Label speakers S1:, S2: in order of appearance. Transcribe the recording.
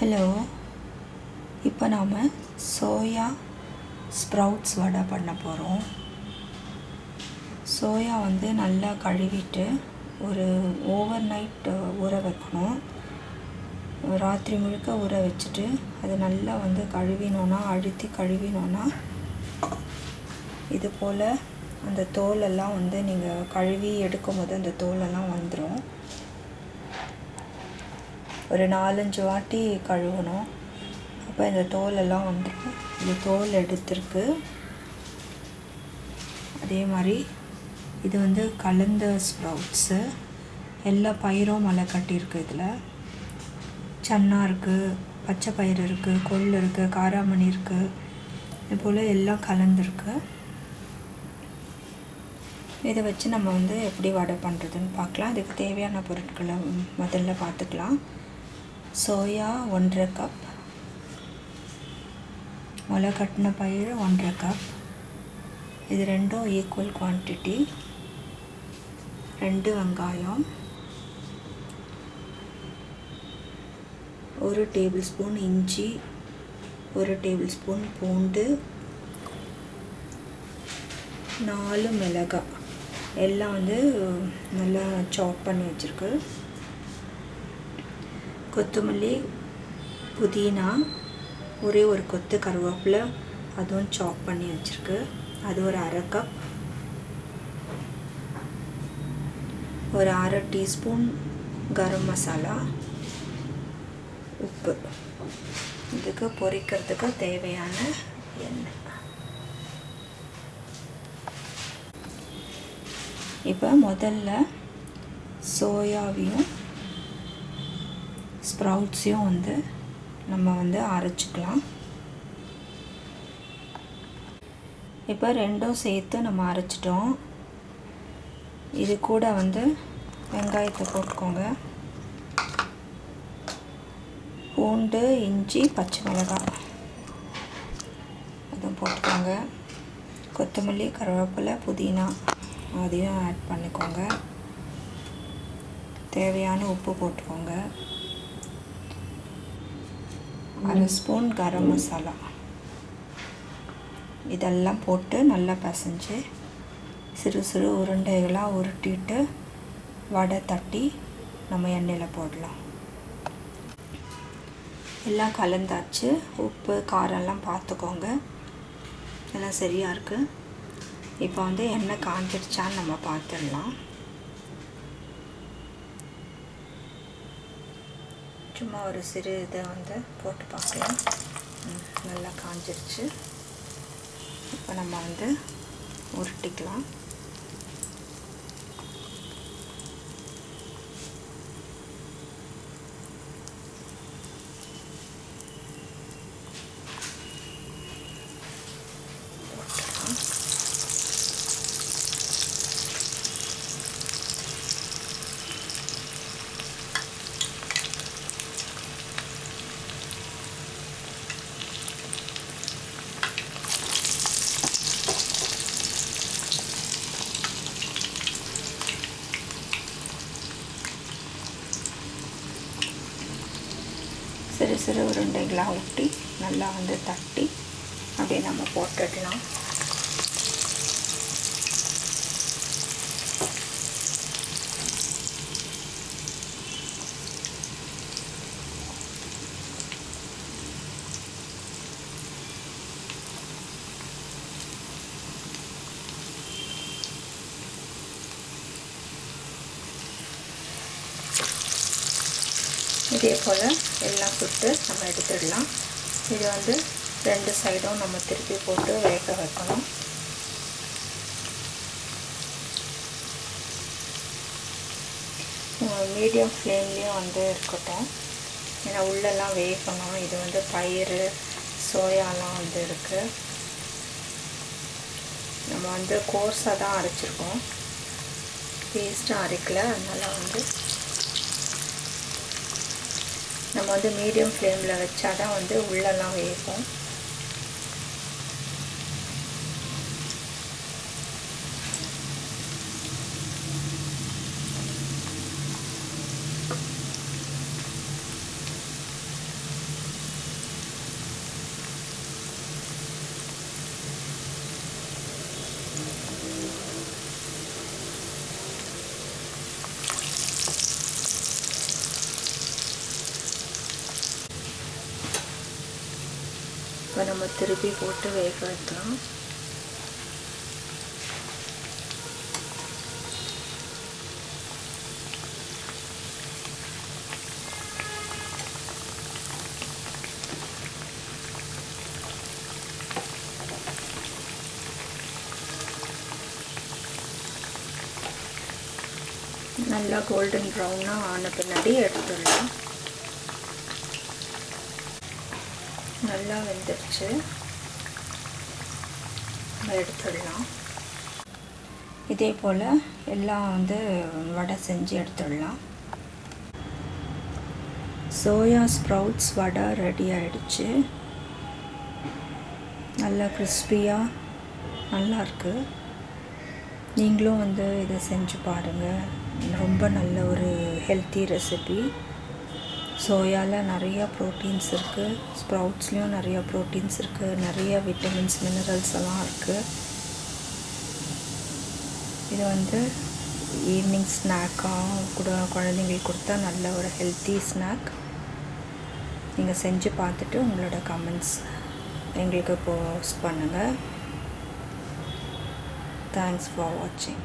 S1: Hello இப்போ நாம் soya sprouts வடை பண்ண போகிறோம் சோயா வந்து நல்லா கழுவிட்டு ஒரு ஓவர் நைட் ஊற வைக்கணும். ராத்திரி முழுக்க ஊற வச்சுட்டு அது நல்லா வந்து கழுவினோன்னா அழுத்தி கழுவினோன்னா இது போல் அந்த தோலெல்லாம் வந்து நீங்கள் கழுவி எடுக்கும் போது அந்த தோலெல்லாம் வந்துடும் ஒரு நாலஞ்சு வாட்டி கழுவணும். அப்போ இந்த தோலெல்லாம் வந்துடும் இந்த தோல் எடுத்துருக்கு. அதே மாதிரி இது வந்து கலந்த ஸ்ப்ரவுட்ஸு. எல்லா பயிரும் மலை கட்டியிருக்கு இதில். சன்னா இருக்குது பச்சை பயிறு இருக்குது கொல் இருக்குது காராமணி இருக்குது இது போல் எல்லாம் கலந்துருக்கு. இதை வச்சு நம்ம வந்து எப்படி வடை பண்ணுறதுன்னு பார்க்கலாம். இதுக்கு தேவையான பொருட்களை முதல்ல பார்த்துக்கலாம். சோயா ஒன்றரை கப் முளை கட்டின பயிர் ஒன்றரை கப் இது ரெண்டும் ஈக்குவல் குவான்டிட்டி ரெண்டு வெங்காயம். ஒரு டேபிள் ஸ்பூன் இஞ்சி. ஒரு டேபிள் ஸ்பூன் பூண்டு. நாலு மிளகாய். எல்லாம் வந்து நல்லா சாப் பண்ணி வச்சுருக்கு. கொத்தமல்லி புதினா ஒரே ஒரு கொத்து கருவேப்பிலை அதுவும் சாப் பண்ணி வச்சுருக்கு. அது ஒரு அரை கப் ஒரு அரை டீஸ்பூன் கரம் மசாலா உப்பு. இதுக்கு பொரிக்கிறதுக்கு தேவையான எண்ணெய். இப்போ முதல்ல சோயாவையும் ஸ்ப்ரவுட்ஸையும் வந்து நம்ம வந்து அரைச்சிக்கலாம். இப்போ ரெண்டும் சேர்த்து நம்ம அரைச்சிட்டோம். இது கூட வந்து வெங்காயத்தை போட்டுக்கோங்க. பூண்டு இஞ்சி பச்சை மிளகாய். அதுவும் போட்டுக்கோங்க. கொத்தமல்லி கருவேப்பிலை புதினா அதையும் ஆட் பண்ணிக்கோங்க. தேவையான உப்பு போட்டுக்கோங்க. அரை ஸ்பூன் கரம் மசாலா. இதெல்லாம் போட்டு நல்லா பிசைஞ்சு சிறு சிறு உருண்டைகளாக உருட்டிட்டு வடை தட்டி நம்ம எண்ணெயில் போடலாம். எல்லாம் கலந்தாச்சு. உப்பு காரம்லாம் பார்த்துக்கோங்க எல்லாம் சரியாக இருக்குது இப்போ வந்து எண்ணெய் காஞ்சிடுச்சான்னு நம்ம பார்த்துடலாம் சும்மா ஒரு சிறு இதை வந்து போட்டு பார்க்கலாம். நல்லா காஞ்சிருச்சு. இப்போ நம்ம வந்து உருட்டிக்கலாம். சிறு சிறு உருண்டைகளாக ஊட்டி நல்லா வந்து தட்டி அப்படியே நம்ம போட்டுடலாம். இதே போல் எல்லாம் சுட்டு நம்ம எடுத்துடலாம். இது வந்து ரெண்டு சைடும் நம்ம திருப்பி போட்டு வேக வைக்கணும். மீடியம் ஃப்ளேம்லேயும் வந்து இருக்கட்டும். ஏன்னா உள்ளெல்லாம் வேகணும். இது வந்து பயிர் சோயாலாம் வந்து இருக்குது நம்ம வந்து கோர்ஸாக தான் அரைச்சிருக்கோம். பேஸ்ட்டாக அரைக்கல. அதனால் வந்து நம்ம வந்து மீடியம் ஃப்ளேமில் வச்சா தான் வந்து உள்ளெல்லாம் வேகும். இப்போ நம்ம திருப்பி போட்டு வேக வைக்கலாம். நல்லா கோல்டன் ப்ரௌனாக ஆன பின்னாடி எடுத்துடலாம். நல்லா வெந்துருச்சு எடுத்துடலாம். இதே போல் எல்லாம் வந்து வடை செஞ்சு எடுத்துடலாம். சோயா ஸ்ப்ரவுட்ஸ் வடை ரெடி ஆகிடுச்சு நல்லா கிறிஸ்பியாக நல்லாயிருக்கு நீங்களும் வந்து இதை செஞ்சு பாருங்கள் ரொம்ப நல்ல ஒரு ஹெல்த்தி ரெசிபி. சோயாவில் நிறையா ப்ரோட்டீன்ஸ் இருக்குது ஸ்ப்ரவுட்ஸ்லேயும் நிறையா ப்ரோட்டீன்ஸ் இருக்குது நிறைய விட்டமின்ஸ் மினரல்ஸ் எல்லாம் இருக்குது இது வந்து ஈவினிங் ஸ்நாக்காக கூட குழந்தைங்களுக்கு கொடுத்தா நல்ல ஒரு ஹெல்த்தி ஸ்நாக் நீங்கள் செஞ்சு பார்த்துட்டு உங்களோட கமெண்ட்ஸ் எங்களுக்கு போஸ்ட் பண்ணுங்கள் தேங்க்ஸ் ஃபார் வாட்சிங்